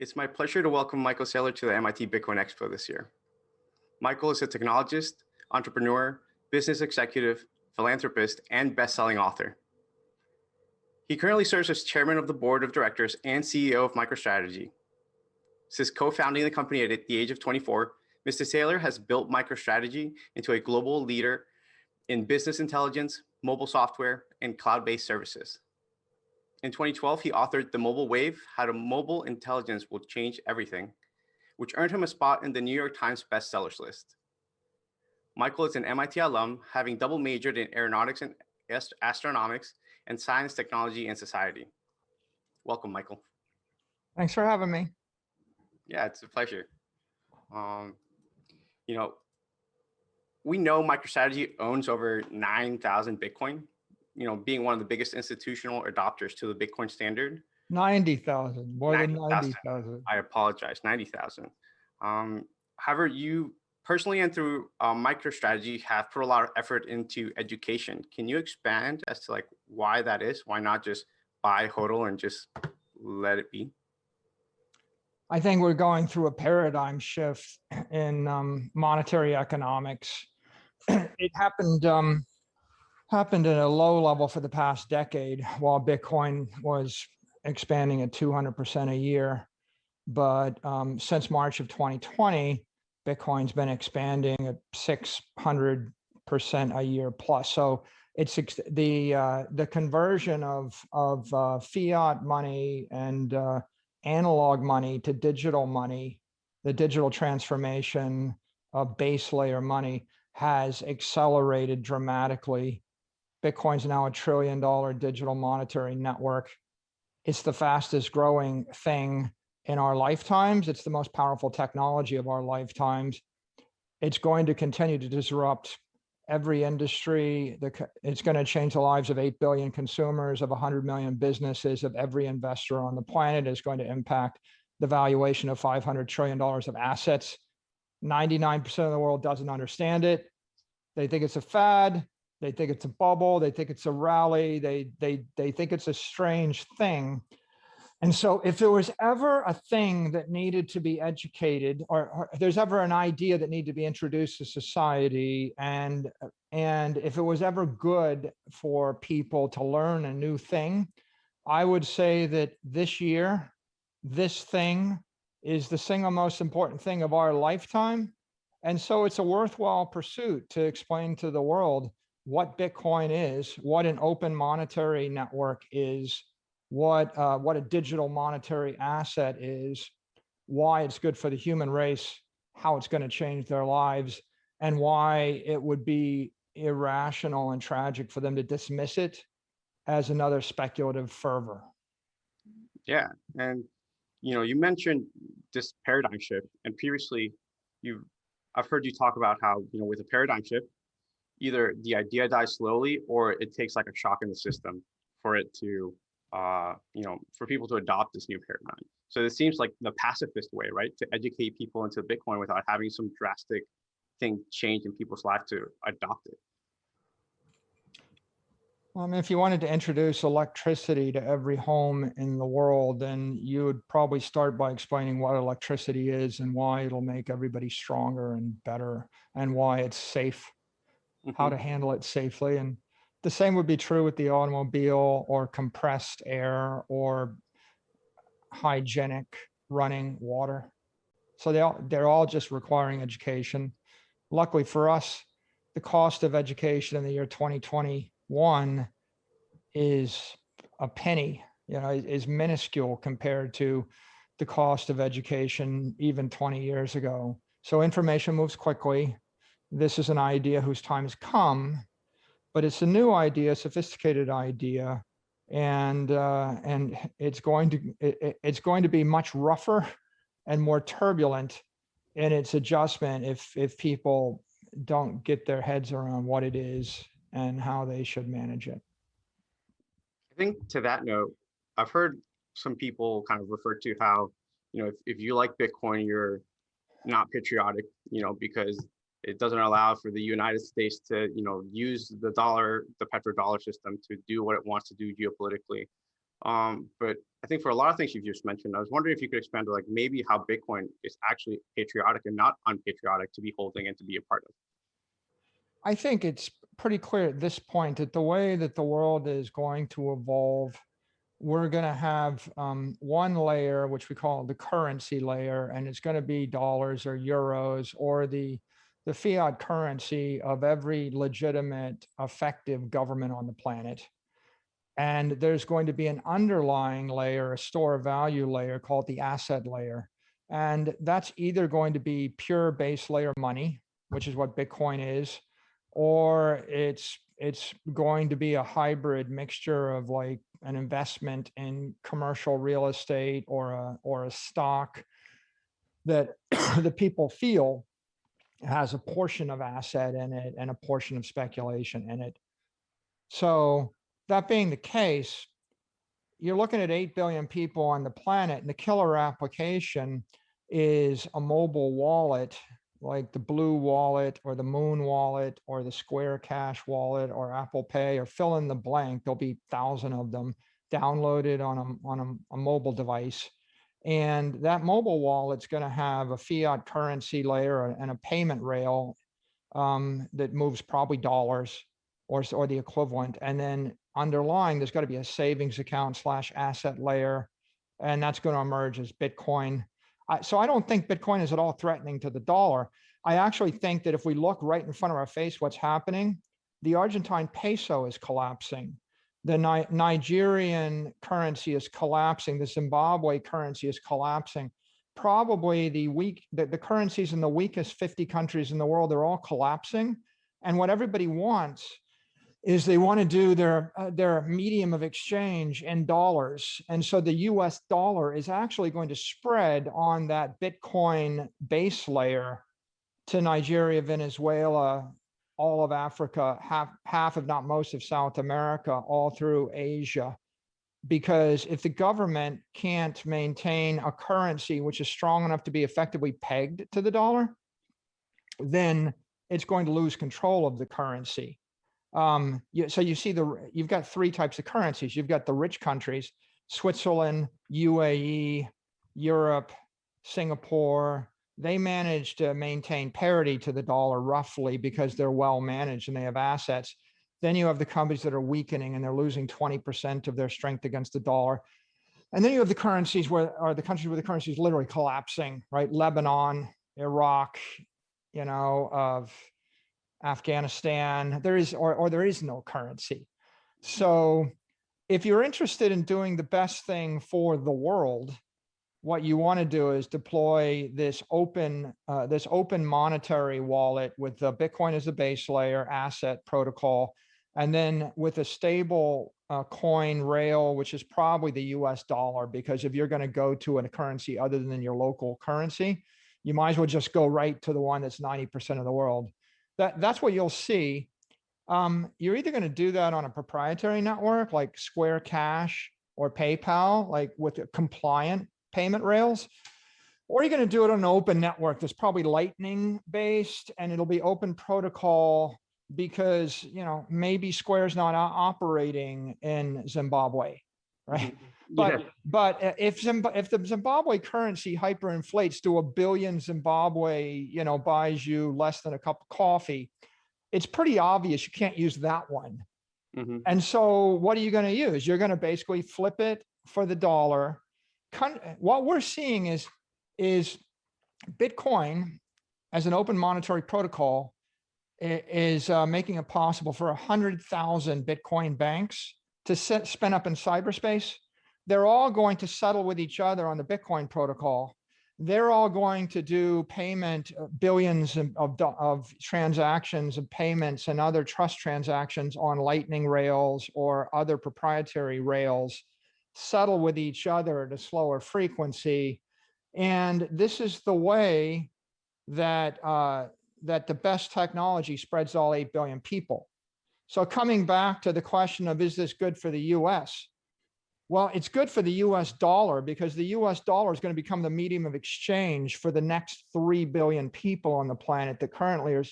It's my pleasure to welcome Michael Saylor to the MIT Bitcoin Expo this year. Michael is a technologist, entrepreneur, business executive, philanthropist, and best-selling author. He currently serves as chairman of the board of directors and CEO of MicroStrategy. Since co-founding the company at the age of 24, Mr. Saylor has built MicroStrategy into a global leader in business intelligence, mobile software, and cloud-based services. In 2012, he authored The Mobile Wave, How to Mobile Intelligence Will Change Everything, which earned him a spot in the New York Times bestsellers list. Michael is an MIT alum, having double majored in aeronautics and ast astronautics and science, technology, and society. Welcome, Michael. Thanks for having me. Yeah, it's a pleasure. Um, you know, we know MicroStrategy owns over 9,000 Bitcoin, you know, being one of the biggest institutional adopters to the Bitcoin standard. 90,000, more 90, than 90,000. I apologize, 90,000. Um, however, you personally and through uh, MicroStrategy have put a lot of effort into education. Can you expand as to like why that is? Why not just buy HODL and just let it be? I think we're going through a paradigm shift in um, monetary economics. it happened um, happened at a low level for the past decade while Bitcoin was expanding at 200% a year. But um, since March of 2020, Bitcoin's been expanding at 600% a year plus. So it's the uh, the conversion of of uh, fiat money and uh, analog money to digital money, the digital transformation of base layer money has accelerated dramatically Bitcoin's now a trillion dollar digital monetary network. It's the fastest growing thing in our lifetimes. It's the most powerful technology of our lifetimes. It's going to continue to disrupt every industry. It's going to change the lives of 8 billion consumers, of 100 million businesses, of every investor on the planet. It's going to impact the valuation of $500 trillion of assets. 99% of the world doesn't understand it. They think it's a fad. They think it's a bubble. They think it's a rally. They, they, they think it's a strange thing. And so if there was ever a thing that needed to be educated or, or there's ever an idea that needed to be introduced to society and, and if it was ever good for people to learn a new thing, I would say that this year, this thing is the single most important thing of our lifetime. And so it's a worthwhile pursuit to explain to the world what Bitcoin is, what an open monetary network is, what, uh, what a digital monetary asset is, why it's good for the human race, how it's going to change their lives, and why it would be irrational and tragic for them to dismiss it as another speculative fervor. Yeah, and you know, you mentioned this paradigm shift, and previously, you, I've heard you talk about how you know, with a paradigm shift, either the idea dies slowly or it takes like a shock in the system for it to, uh, you know, for people to adopt this new paradigm. So this seems like the pacifist way, right? To educate people into Bitcoin without having some drastic thing change in people's life to adopt it. Um, if you wanted to introduce electricity to every home in the world, then you would probably start by explaining what electricity is and why it'll make everybody stronger and better and why it's safe mm -hmm. how to mm-hmm. handle it safely. And the same would be true with the automobile or compressed air or hygienic running water. So they all, they're all just requiring education. Luckily for us, the cost of education in the year 2021 is a penny, you know, is minuscule compared to the cost of education even 20 years ago. So information moves quickly this is an idea whose time has come, but it's a new idea, sophisticated idea, and uh, and it's going to it, it's going to be much rougher and more turbulent in its adjustment if if people don't get their heads around what it is and how they should manage it. I think to that note, I've heard some people kind of refer to how, you know, if, if you like Bitcoin, you're not patriotic, you know, because it doesn't allow for the United States to, you know, use the dollar, the petrodollar system to do what it wants to do geopolitically. Um, but I think for a lot of things you've just mentioned, I was wondering if you could expand to like maybe how Bitcoin is actually patriotic and not unpatriotic to be holding and to be a part of. I think it's pretty clear at this point that the way that the world is going to evolve, we're going to have um, one layer, which we call the currency layer, and it's going to be dollars or euros or the the fiat currency of every legitimate, effective government on the planet. And there's going to be an underlying layer, a store of value layer called the asset layer. And that's either going to be pure base layer money, which is what Bitcoin is, or it's it's going to be a hybrid mixture of like an investment in commercial real estate or a or a stock that the people feel has a portion of asset in it and a portion of speculation in it. So that being the case, you're looking at 8 billion people on the planet and the killer application is a mobile wallet like the Blue Wallet or the Muun Wallet or the Square Cash Wallet or Apple Pay or fill in the blank. There'll be thousand of them downloaded on a, on a, a mobile device. And that mobile wallet's going to have a fiat currency layer and a payment rail um, that moves probably dollars or, or the equivalent. And then underlying, there's got to be a savings account slash asset layer. And that's going to emerge as Bitcoin. I, so I don't think Bitcoin is at all threatening to the dollar. I actually think that if we look right in front of our face, what's happening, the Argentine peso is collapsing. The Ni Nigerian currency is collapsing. The Zimbabwe currency is collapsing. Probably the weak, the, the currencies in the weakest 50 countries in the world, they're all collapsing. And what everybody wants is they want to do their uh, their medium of exchange in dollars. And so the US dollar is actually going to spread on that Bitcoin base layer to Nigeria, Venezuela, all of Africa, half, half if not most of South America, all through Asia. Because if the government can't maintain a currency which is strong enough to be effectively pegged to the dollar, then it's going to lose control of the currency um, so you see the, you've got three types of currencies. You've got the rich countries, Switzerland, UAE, Europe, Singapore, they manage to maintain parity to the dollar roughly because they're well managed and they have assets. Then you have the companies that are weakening and they're losing 20% of their strength against the dollar. And then you have the currencies where are the countries where the currency is literally collapsing, right? Lebanon, Iraq, you know, of Afghanistan, there is, or, or there is no currency. So if you're interested in doing the best thing for the world, what you want to do is deploy this open, uh, this open monetary wallet with the Bitcoin as the base layer asset protocol, and then with a stable uh, coin rail, which is probably the US dollar, because if you're going to go to a currency other than your local currency, you might as well just go right to the one that's 90% of the world that that's what you'll see. Um, you're either going to do that on a proprietary network like Square Cash or PayPal, like with a compliant payment rails, or you're going to do it on an open network that's probably lightning based and it'll be open protocol because, you know, maybe Square's not operating in Zimbabwe, right? Mm-hmm. But Yeah. but if Zimb if the Zimbabwe currency hyperinflates to a billion Zimbabwe, you know, buys you less than a cup of coffee, it's pretty obvious you can't use that one. Mhm. And so what are you going to use? You're going to basically flip it for the dollar. What we're seeing is is Bitcoin as an open monetary protocol is uh, making it possible for a hundred thousand Bitcoin banks to set, spin up in cyberspace they're all going to settle with each other on the Bitcoin protocol. They're all going to do payment uh, billions of, of, of transactions and payments and other trust transactions on lightning rails or other proprietary rails, settle with each other at a slower frequency. And this is the way that, uh, that the best technology spreads all 8 billion people. So coming back to the question of, is this good for the US? Well, it's good for the US dollar because the US dollar is going to become the medium of exchange for the next 3 billion people on the planet that currently are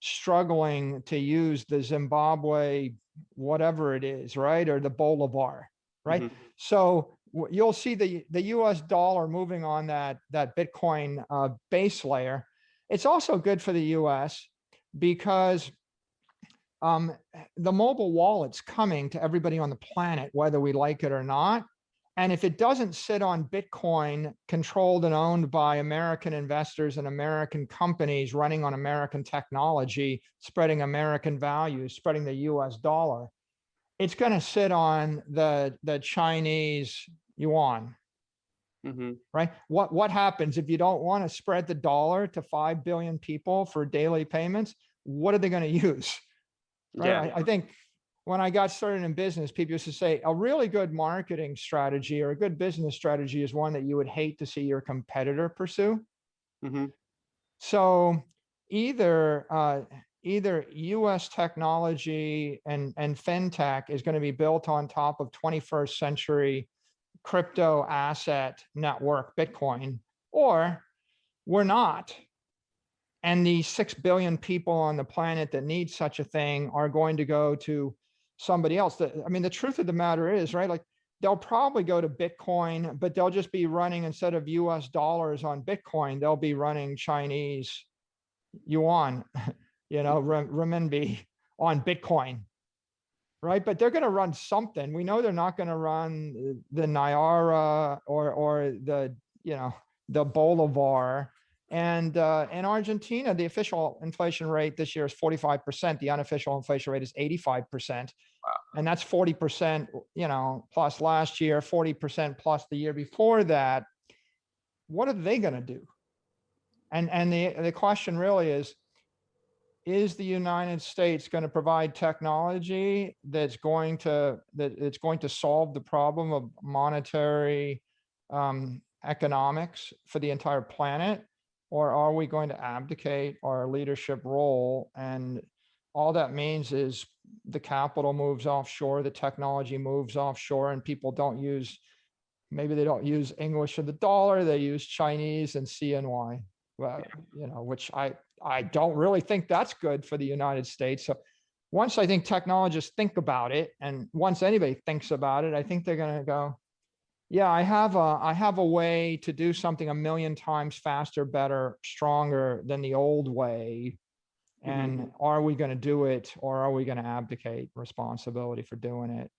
struggling to use the Zimbabwe, whatever it is, right? Or the Bolivar. Right? Mhm. So you'll see the, the US dollar moving on that, that Bitcoin uh, base layer. It's also good for the US because um, the mobile wallet's coming to everybody on the planet, whether we like it or not. And if it doesn't sit on Bitcoin controlled and owned by American investors and American companies running on American technology, spreading American values, spreading the US dollar, it's going to sit on the, the Chinese yuan, Mhm. right? What, what happens if you don't want to spread the dollar to 5 billion people for daily payments? What are they going to use? Right? Yeah. I, I think when I got started in business, people used to say a really good marketing strategy or a good business strategy is one that you would hate to see your competitor pursue. Mhm. So either uh, either U.S. technology and and fintech is going to be built on top of 21st century crypto asset network Bitcoin, or we're not. And the six billion people on the planet that need such a thing are going to go to somebody else. I mean, the truth of the matter is, right? Like they'll probably go to Bitcoin, but they'll just be running instead of US dollars on Bitcoin, they'll be running Chinese yuan, you know, re- renminbi on Bitcoin. Right, but they're going to run something. We know they're not going to run the Naira or or the you know the Bolivar. And uh, in Argentina, the official inflation rate this year is 45%. The unofficial inflation rate is 85%. And that's 40%, you know, plus last year, 40% plus the year before that. What are they going to do? And, and the, the question really is, is the United States going to provide technology that's going to, that it's going to solve the problem of monetary um, economics for the entire planet? Or are we going to abdicate our leadership role? And all that means is the capital moves offshore, the technology moves offshore, and people don't use, maybe they don't use English or the dollar, they use Chinese and CNY. Well, you know, which I, I don't really think that's good for the United States. So once I think technologists think about it, and once anybody thinks about it, I think they're gonna go, yeah, I have a, I have a way to do something a million times faster, better, stronger than the old way. And are we gonna do it or are we gonna abdicate responsibility for doing it?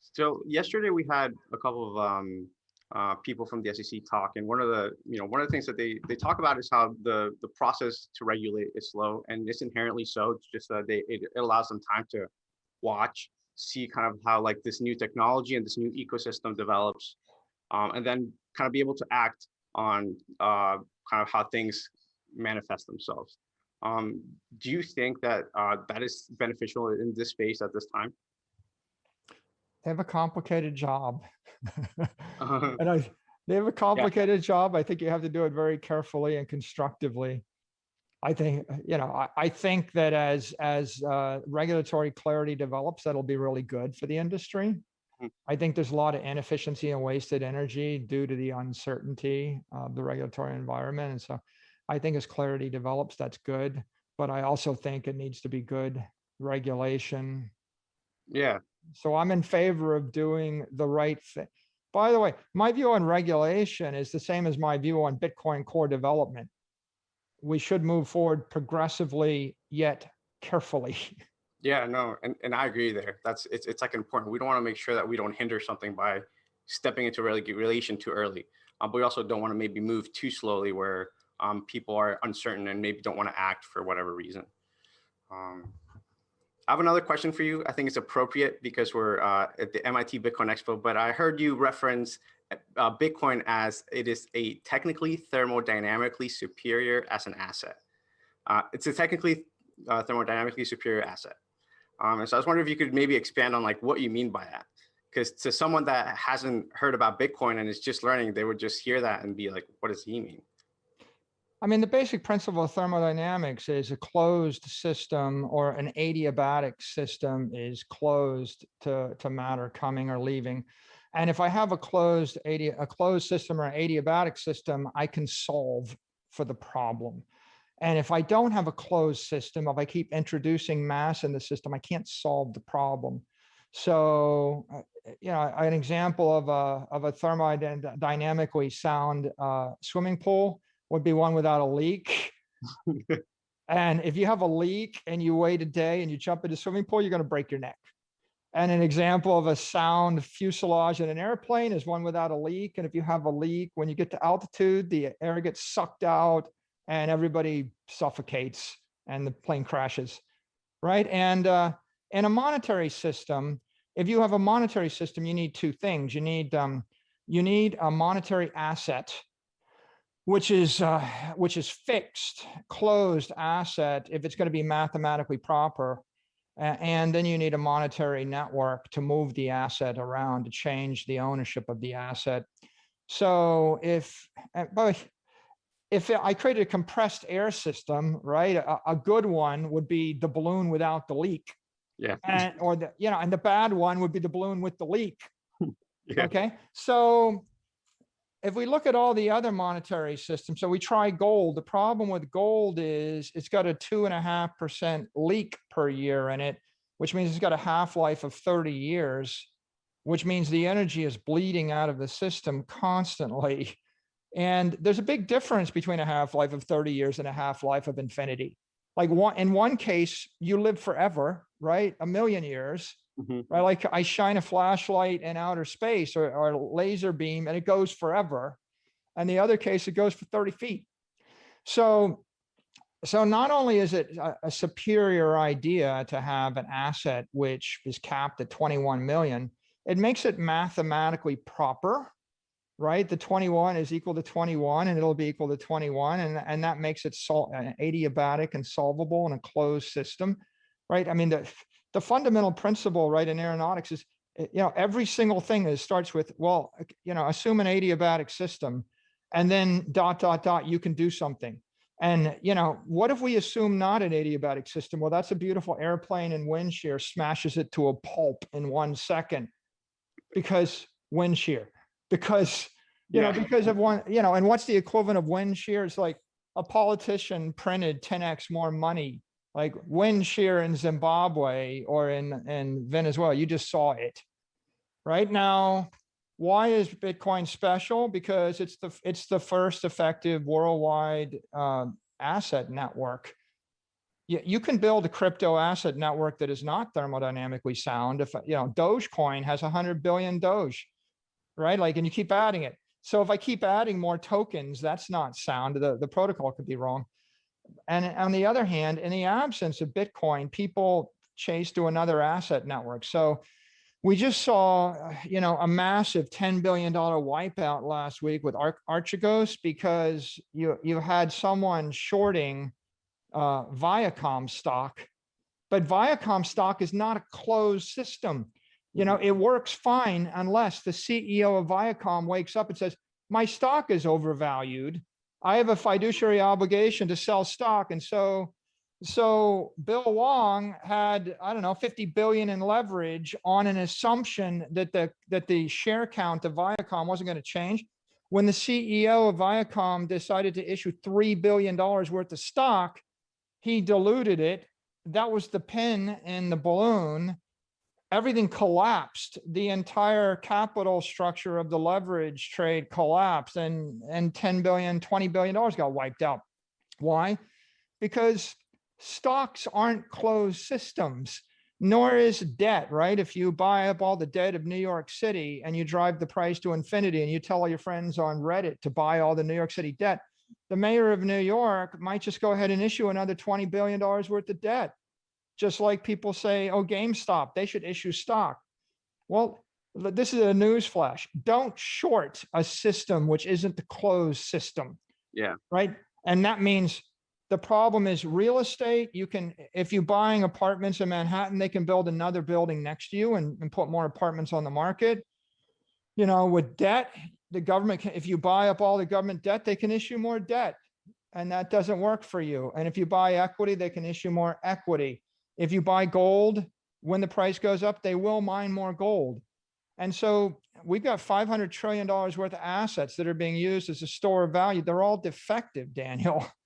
So yesterday we had a couple of um, uh, people from the SEC talk, and one of the you know one of the things that they they talk about is how the the process to regulate is slow, and it's inherently so. It's just that they it, it allows them time to watch, see kind of how like this new technology and this new ecosystem develops, um, and then kind of be able to act on uh, kind of how things manifest themselves. Um, do you think that uh, that is beneficial in this space at this time? They have a complicated job. Uh, And I, they have a complicated job. I think you have to do it very carefully and constructively. I think, you know, I, I think that as, as uh, regulatory clarity develops, that'll be really good for the industry. Hmm. I think there's a lot of inefficiency and wasted energy due to the uncertainty of the regulatory environment. And so I think as clarity develops, that's good. But I also think it needs to be good regulation, yeah, so I'm in favor of doing the right thing. By the way, my view on regulation is the same as my view on Bitcoin core development. We should move forward progressively yet carefully. Yeah, no, and, and I agree there. That's it's it's like an important. We don't want to make sure that we don't hinder something by stepping into regulation too early. Um, but we also don't want to maybe move too slowly where um, people are uncertain and maybe don't want to act for whatever reason. Um, I have another question for you. I think it's appropriate because we're uh, at the MIT Bitcoin Expo, but I heard you reference uh, Bitcoin as it is a technically thermodynamically superior as an asset. Uh, it's a technically uh, thermodynamically superior asset. Um, and so I was wondering if you could maybe expand on like what you mean by that. Because to someone that hasn't heard about Bitcoin and is just learning, they would just hear that and be like, what does he mean? I mean, the basic principle of thermodynamics is a closed system or an adiabatic system is closed to, to matter coming or leaving. And if I have a closed adi a closed system or adiabatic system, I can solve for the problem. And if I don't have a closed system, if I keep introducing mass in the system, I can't solve the problem. So, uh, you know, an example of a, of a thermodynamically sound uh, swimming pool would be one without a leak. And if you have a leak and you wait a day and you jump into a swimming pool, you're going to break your neck. And an example of a sound fuselage in an airplane is one without a leak. And if you have a leak, when you get to altitude, the air gets sucked out and everybody suffocates and the plane crashes, right? And uh, in a monetary system, if you have a monetary system, you need two things. You need um, you need a monetary asset which is uh, which is fixed, closed asset if it's going to be mathematically proper. And then you need a monetary network to move the asset around to change the ownership of the asset. So if, but if I created a compressed air system, right, a, a good one would be the balloon without the leak. Yeah. And, or the, you know, and the bad one would be the balloon with the leak. Yeah. Okay, so if we look at all the other monetary systems, so we try gold, the problem with gold is it's got a two and a half percent leak per year in it, which means it's got a half-life of thirty years, which means the energy is bleeding out of the system constantly. And there's a big difference between a half-life of thirty years and a half-life of infinity. Like one, in one case, you live forever, right? A million years Mhm. right? Like I shine a flashlight in outer space or, or a laser beam and it goes forever. And the other case, it goes for 30 feet. So, so not only is it a, a superior idea to have an asset which is capped at 21 million, it makes it mathematically proper, right? The 21 is equal to 21 and it'll be equal to 21. And, and that makes it sol uh, adiabatic and solvable in a closed system, right? I mean, the, the fundamental principle, right, in aeronautics is, uh, you know, every single thing is starts with, well, uh, you know, assume an adiabatic system and then dot, dot, dot, you can do something. And, you know, what if we assume not an adiabatic system? Well, that's a beautiful airplane and wind shear smashes it to a pulp in one second because wind shear, because, you know, because of one, you know, and what's the equivalent of wind shear? It's like a politician printed 10x more money like wind shear in Zimbabwe or in, in Venezuela, you just saw it. Right now, why is Bitcoin special? Because it's the, it's the first effective worldwide um, asset network. You, you can build a crypto asset network that is not thermodynamically sound. If, you know, Dogecoin has a hundred billion Doge, right? Like, and you keep adding it. So if I keep adding more tokens, that's not sound. The, the protocol could be wrong. And on the other hand, in the absence of Bitcoin, people chase to another asset network. So we just saw, uh, you know, a massive $10 billion wipeout last week with Ar- Archegos because you, you had someone shorting uh, Viacom stock, but Viacom stock is not a closed system. You know, it works fine unless the CEO of Viacom wakes up and says, my stock is overvalued. I have a fiduciary obligation to sell stock. And so, so Bill Hwang had, I don't know, 50 billion in leverage on an assumption that the, that the share count of Viacom wasn't going to change. When the CEO of Viacom decided to issue $3 billion worth of stock, he diluted it. That was the pin in the balloon everything collapsed. The entire capital structure of the leverage trade collapsed and, and 10 billion, 20 billion dollars got wiped out. Why? Because stocks aren't closed systems, nor is debt, right? If you buy up all the debt of New York City and you drive the price to infinity and you tell all your friends on Reddit to buy all the New York City debt, the mayor of New York might just go ahead and issue another $20 billion worth of debt just like people say, oh, GameStop, they should issue stock. Well, this is a news flash. Don't short a system which isn't the closed system. Yeah. Right? And that means the problem is real estate. You can, if you're buying apartments in Manhattan, they can build another building next to you and, and put more apartments on the market. You know, with debt, the government, can if you buy up all the government debt, they can issue more debt. And that doesn't work for you. And if you buy equity, they can issue more equity. If you buy gold, when the price goes up, they will mine more gold. And so we've got five hundred trillion dollars worth of assets that are being used as a store of value. They're all defective, Daniel.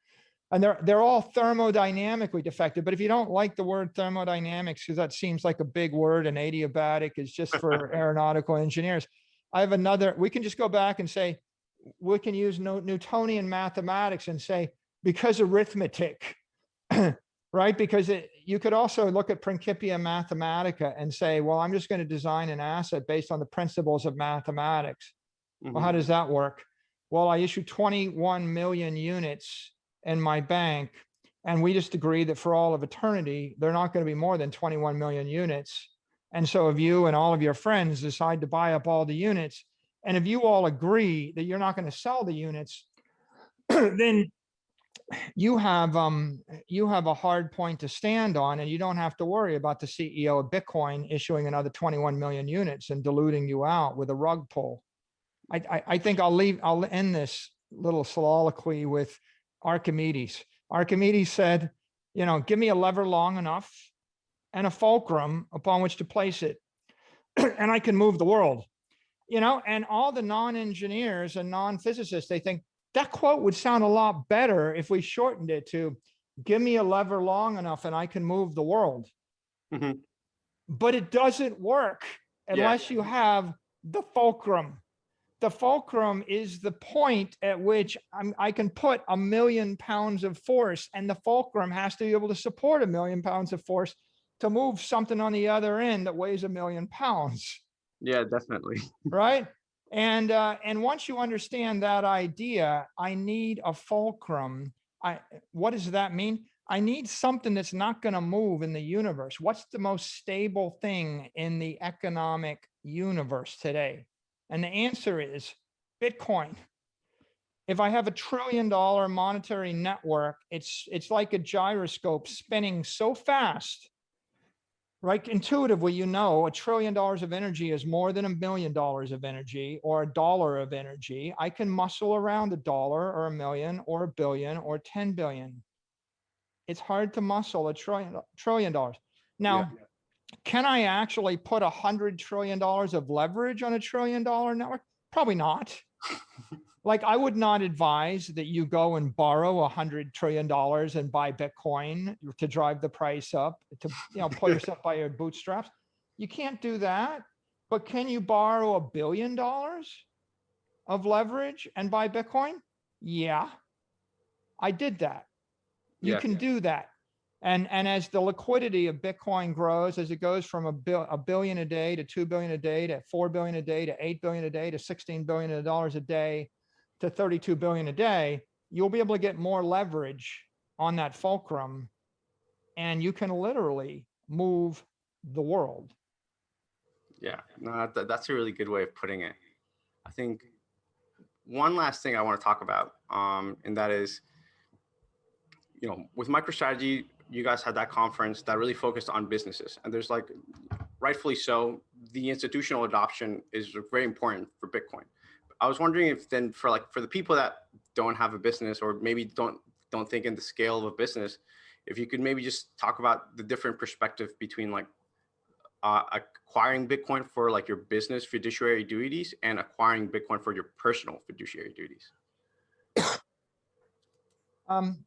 And they're, they're all thermodynamically defective, but if you don't like the word thermodynamics, because that seems like a big word and adiabatic is just for aeronautical engineers. I have another, we can just go back and say, we can use Newtonian mathematics and say, because arithmetic, right? Because it, you could also look at Principia Mathematica and say, well, I'm just going to design an asset based on the principles of mathematics. Well, how Mhm. does that work? Well, I issue 21 million units in my bank. And we just agree that for all of eternity, they're not going to be more than 21 million units. And so if you and all of your friends decide to buy up all the units, and if you all agree that you're not going to sell the units, then you have, um, you have a hard point to stand on and you don't have to worry about the CEO of Bitcoin issuing another 21 million units and diluting you out with a rug pull. I, I, I think I'll leave, I'll end this little soliloquy with Archimedes. Archimedes said, you know, give me a lever long enough and a fulcrum upon which to place it, and I can move the world. You know, and all the non-engineers and non-physicists, they think that quote would sound a lot better if we shortened it to, give me a lever long enough and I can move the world. Mhm. But it doesn't work Yeah. unless you have the fulcrum. The fulcrum is the point at which I'm, I can put a million pounds of force and the fulcrum has to be able to support a million pounds of force to move something on the other end that weighs a million pounds Yeah, definitely. right? And uh, and once you understand that idea, I need a fulcrum. I what does that mean? I need something that's not going to move in the universe. What's the most stable thing in the economic universe today? And the answer is Bitcoin. If I have a trillion dollar monetary network, it's it's like a gyroscope spinning so fast right? Intuitively, you know, a trillion dollars of energy is more than a million dollars of energy or a dollar of energy. I can muscle around a dollar or a million or a billion or 10 billion. It's hard to muscle a trillion, trillion dollars. Now, can I actually put a hundred trillion dollars of leverage on a trillion dollar network? Probably not. Like I would not advise that you go and borrow a hundred trillion dollars and buy Bitcoin to drive the price up, to, you know, pull yourself by your bootstraps. You can't do that, but can you borrow a billion dollars of leverage and buy Bitcoin? Yeah, I did that. You Yeah. can do that. And, and as the liquidity of Bitcoin grows, as it goes from a bill, a billion a day to 2 billion a day to 4 billion a day to 8 billion a day to 16 billion dollars a day to 32 billion a day, you'll be able to get more leverage on that fulcrum and you can literally move the world. Yeah, no, that, that's a really good way of putting it. I think one last thing I want to talk about, um, and that is, you know, with MicroStrategy, you guys had that conference that really focused on businesses, and there's like, rightfully so, the institutional adoption is very important for Bitcoin. I was wondering if then for like for the people that don't have a business or maybe don't don't think in the scale of a business, if you could maybe just talk about the different perspective between like uh, acquiring Bitcoin for like your business fiduciary duties and acquiring Bitcoin for your personal fiduciary duties. Um,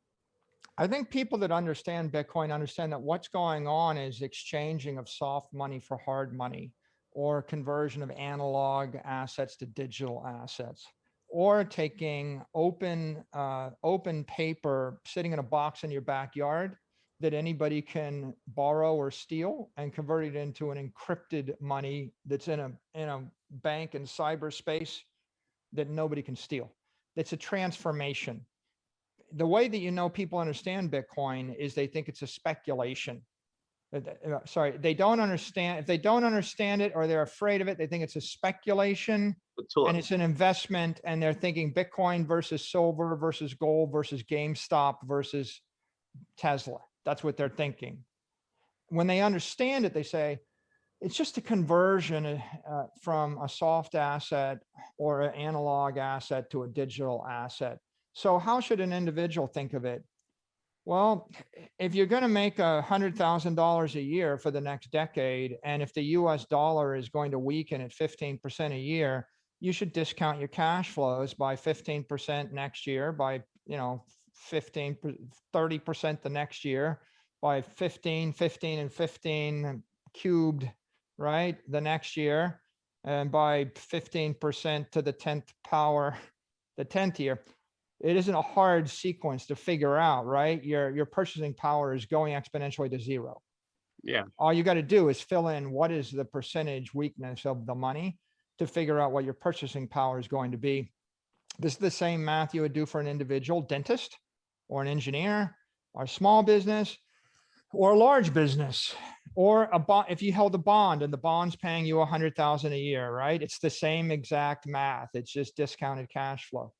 I think people that understand Bitcoin understand that what's going on is exchanging of soft money for hard money or conversion of analog assets to digital assets or taking open uh, open paper sitting in a box in your backyard that anybody can borrow or steal and convert it into an encrypted money that's in a in a bank in cyberspace that nobody can steal. It's a transformation the way that you know people understand Bitcoin is they think it's a speculation. Uh, uh, Sorry, they don't understand, if they don't understand it or they're afraid of it, they think it's a speculation and it's an investment and they're thinking Bitcoin versus silver versus gold versus GameStop versus Tesla. That's what they're thinking. When they understand it, they say, it's just a conversion uh, from a soft asset or an analog asset to a digital asset. So how should an individual think of it? Well, if you're going to make a hundred thousand dollars a year for the next decade, and if the US dollar is going to weaken at 15% a year, you should discount your cash flows by 15% next year by, you know, 15, 30 percent the next year by 15, 15 and 15 cubed, right? The next year and by 15% to the 10th power, the 10th year. It isn't a hard sequence to figure out, right? Your, your purchasing power is going exponentially to zero. Yeah. All you got to do is fill in what is the percentage weakness of the money to figure out what your purchasing power is going to be. This is the same math you would do for an individual dentist or an engineer or a small business or a large business or a bond. If you held a bond and the bond's paying you a hundred thousand a year, right? It's the same exact math. It's just discounted cash flow.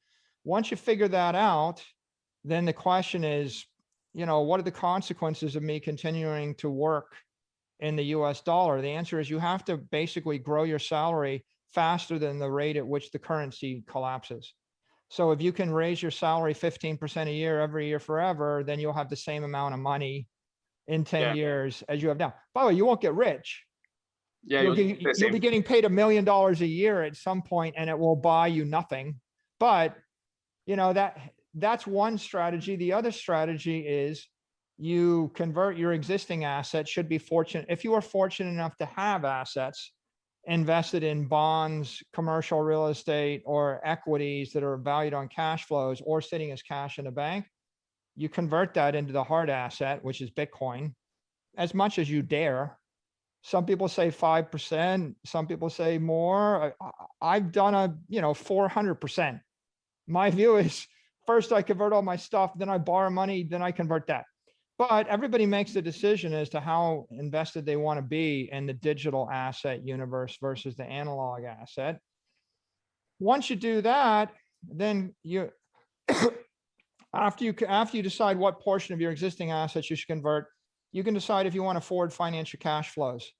Once you figure that out, then the question is, you know, what are the consequences of me continuing to work in the US dollar? The answer is you have to basically grow your salary faster than the rate at which the currency collapses. So if you can raise your salary 15% a year every year forever, then you'll have the same amount of money in 10 Yeah. years as you have now. By the way, you won't get rich. Yeah. You'll, you'll get- you'll be getting paid a million dollars a year at some point and it will buy you nothing. But, you know, that, that's one strategy. The other strategy is you convert your existing assets, should be fortunate, if you are fortunate enough to have assets invested in bonds, commercial real estate, or equities that are valued on cash flows or sitting as cash in a bank, you convert that into the hard asset, which is Bitcoin, as much as you dare. Some people say five percent, some people say more. I've done a, you know, four hundred percent. My view is first I convert all my stuff, then I borrow money, then I convert that. But everybody makes the decision as to how invested they want to be in the digital asset universe versus the analog asset. Once you do that, then you, after you, after you decide what portion of your existing assets you should convert, you can decide if you want to forward finance your cash flows.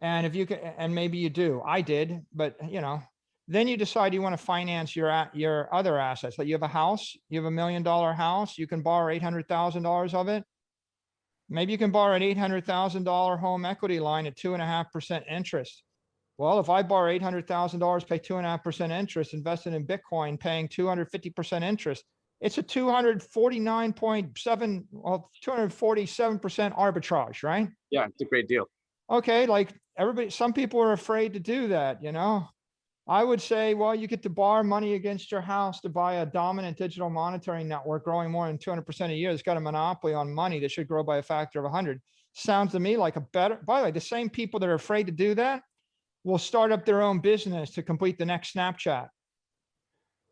And if you can, and maybe you do, I did, but you know, then you decide you want to finance your, your other assets. Like you have a house, you have a million dollar house, you can borrow eight hundred thousand dollars of it. Maybe you can borrow an eight hundred thousand dollar home equity line at two and a half percent interest. Well, if I borrow eight hundred thousand dollars, pay two and a half percent interest, invested in Bitcoin, paying two hundred fifty percent interest, it's a two hundred forty-nine point seven, well, two hundred forty-seven percent arbitrage, right? Yeah, it's a great deal. okay, like everybody, some people are afraid to do that, you know? I would say, well, you get to borrow money against your house to buy a dominant digital monetary network growing more than two hundred percent a year. It's got a monopoly on money that should grow by a factor of hundred. Sounds to me like a better, by the way, the same people that are afraid to do that will start up their own business to complete the next Snapchat.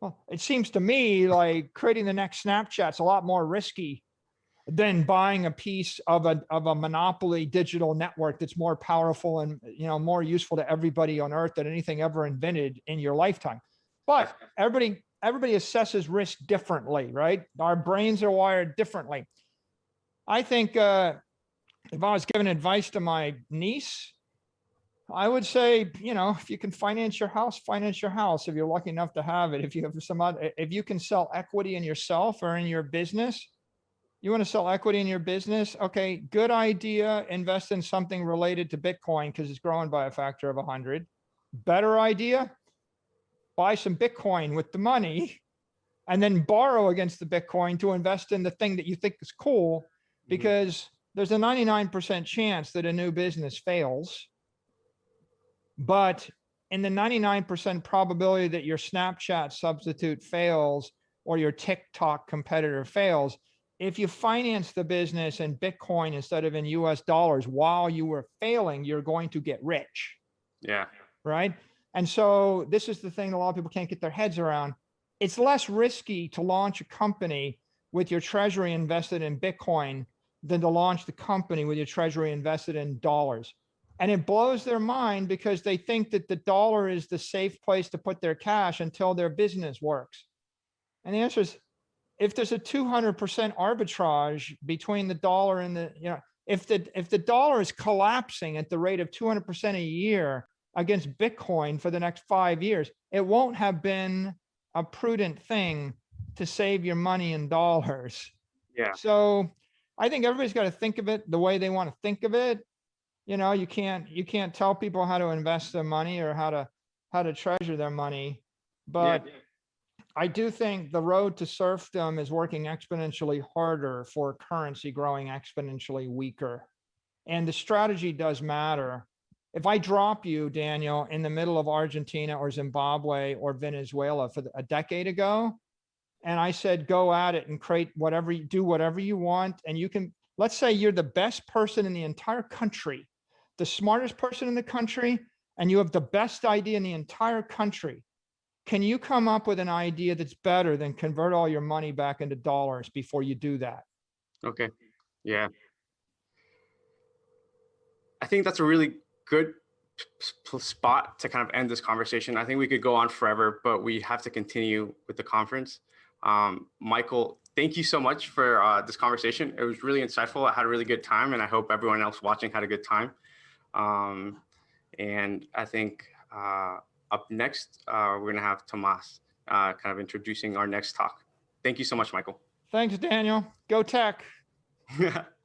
Well, it seems to me like creating the next Snapchat's a lot more risky than buying a piece of a, of a monopoly digital network that's more powerful and, you know, more useful to everybody on earth than anything ever invented in your lifetime. But everybody, everybody assesses risk differently, right? Our brains are wired differently. I think, uh, if I was giving advice to my niece, I would say, you know, if you can finance your house, finance your house. If you're lucky enough to have it, if you have some other, if you can sell equity in yourself or in your business, you want to sell equity in your business? Okay, good idea. Invest in something related to Bitcoin because it's growing by a factor of a hundred. Better idea? Buy some Bitcoin with the money and then borrow against the Bitcoin to invest in the thing that you think is cool mm-hmm. because there's a 99% chance that a new business fails. But in the 99% probability that your Snapchat substitute fails or your TikTok competitor fails, if you finance the business in Bitcoin instead of in US dollars while you were failing, you're going to get rich, Yeah. right? And so this is the thing a lot of people can't get their heads around. It's less risky to launch a company with your treasury invested in Bitcoin than to launch the company with your treasury invested in dollars. And it blows their mind because they think that the dollar is the safe place to put their cash until their business works. And the answer is, if there's a two hundred percent arbitrage between the dollar and the, you know, if the, if the dollar is collapsing at the rate of two hundred percent a year against Bitcoin for the next five years, it won't have been a prudent thing to save your money in dollars. Yeah. So I think everybody's got to think of it the way they want to think of it. You know, you can't, you can't tell people how to invest their money or how to, how to treasure their money. But I do think the road to serfdom is working exponentially harder for currency growing exponentially weaker. And the strategy does matter. If I drop you, Daniel, in the middle of Argentina or Zimbabwe or Venezuela for a decade ago, and I said, go at it and create whatever, you do whatever you want, and you can, let's say you're the best person in the entire country, the smartest person in the country, and you have the best idea in the entire country. Can you come up with an idea that's better than convert all your money back into dollars before you do that? Okay, yeah. I think that's a really good spot to kind of end this conversation. I think we could go on forever, but we have to continue with the conference. Um, Michael, thank you so much for uh, this conversation. It was really insightful. I had a really good time, and I hope everyone else watching had a good time. Um, and I think uh, up next, uh, we're going to have Tomas uh, kind of introducing our next talk. Thank you so much, Michael. Thanks, Daniel. Go tech.